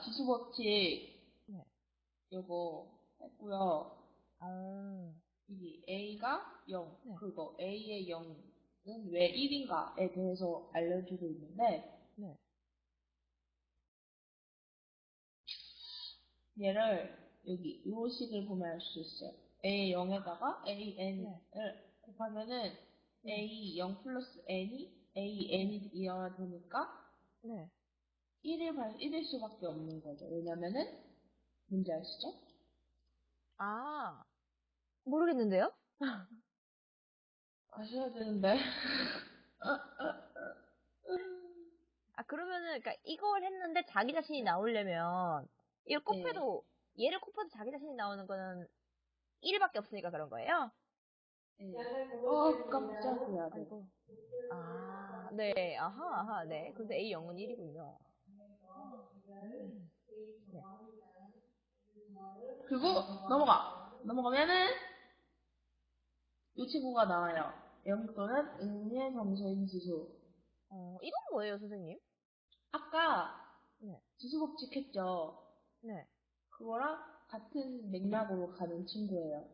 지수법칙 네. 요거 했고요. 어, 이 A가 0, 네. 그리고 A의 0은 왜 1인가에 대해서 알려주고 있는데, 네. 얘를 여기 이 식을 보면 알 수 있어요. A 0에다가 AN을 네. 곱하면은 네. A 0 플러스 N이 A N이 이어야 되니까 네. 1일, 1일 수밖에 없는 거죠. 왜냐면은, 뭔지 아시죠? 아, 모르겠는데요? 아셔야 되는데. 아, 그러면은, 그니까, 이걸 했는데 자기 자신이 나오려면, 이걸 네. 곱해도, 얘를 곱해도 자기 자신이 나오는 거는 1밖에 없으니까 그런 거예요? 네. 어, 깜짝이야. 네. 아이고. 아, 네, 아하, 아하, 네. 근데 A0은 1이군요. 그리고 넘어가. 넘어가면은 이 친구가 나와요. 0 또는 음의 정서인 지수. 어, 이건 뭐예요, 선생님? 아까 네. 지수 법칙 했죠. 네. 그거랑 같은 맥락으로 가는 친구예요.